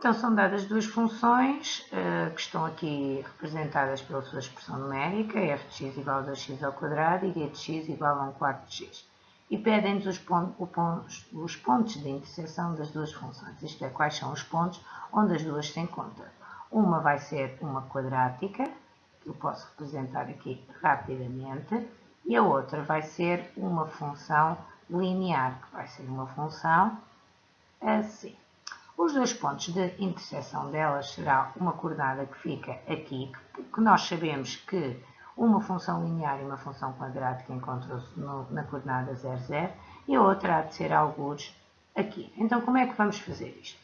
Então, são dadas duas funções uh, que estão aqui representadas pela sua expressão numérica, f de x igual a 2x ao quadrado e g de x igual a 1 quarto de x. E pedem-nos os, pontos, os pontos de interseção das duas funções, isto é, quais são os pontos onde as duas se encontram. Uma vai ser uma quadrática, que eu posso representar aqui rapidamente, e a outra vai ser uma função linear, que vai ser uma função assim. Os dois pontos de interseção delas será uma coordenada que fica aqui, que nós sabemos que uma função linear e uma função quadrática encontram-se na coordenada 0, 0, e a outra há de ser alguns aqui. Então, como é que vamos fazer isto?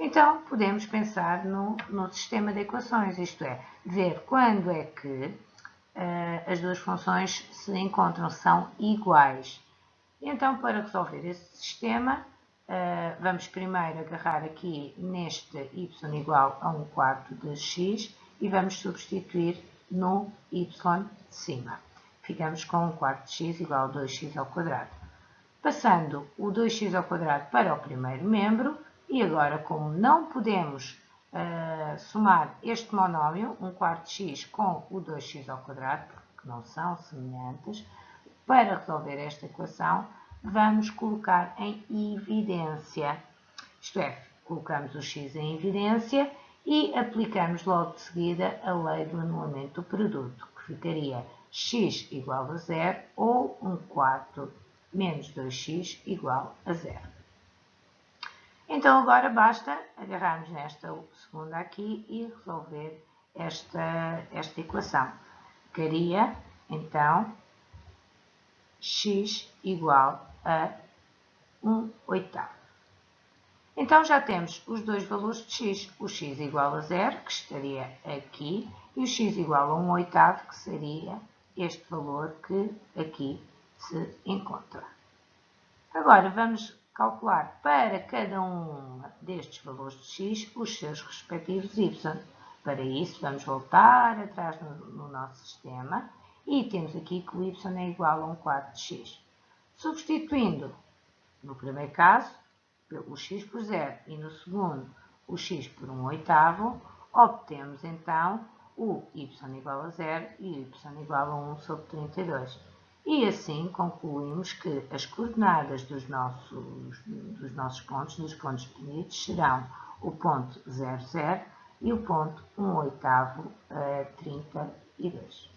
Então, podemos pensar no, no sistema de equações, isto é, ver quando é que uh, as duas funções se encontram, são iguais. Então, para resolver esse sistema, Uh, vamos primeiro agarrar aqui neste y igual a 1 quarto de x e vamos substituir no y de cima. Ficamos com 1 quarto de x igual a 2x ao quadrado. Passando o 2x ao quadrado para o primeiro membro, e agora como não podemos uh, somar este monómio, 1 quarto de x com o 2x ao quadrado, porque não são semelhantes, para resolver esta equação, vamos colocar em evidência. Isto é, colocamos o x em evidência e aplicamos logo de seguida a lei do anulamento do produto, que ficaria x igual a zero ou 1 quarto menos 2x igual a zero. Então agora basta agarrarmos nesta segunda aqui e resolver esta, esta equação. Ficaria, então, x igual a 1 oitavo. Então já temos os dois valores de x, o x igual a 0, que estaria aqui, e o x igual a 1 oitavo, que seria este valor que aqui se encontra. Agora vamos calcular para cada um destes valores de x os seus respectivos y. Para isso vamos voltar atrás no, no nosso sistema e temos aqui que o y é igual a 1 quarto de x. Substituindo, no primeiro caso, o x por 0 e no segundo o x por 1 oitavo, obtemos então o y igual a 0 e o y igual a 1 sobre 32. E assim concluímos que as coordenadas dos nossos, dos nossos pontos, dos pontos definidos, serão o ponto 0, 0 e o ponto 1 oitavo, 32.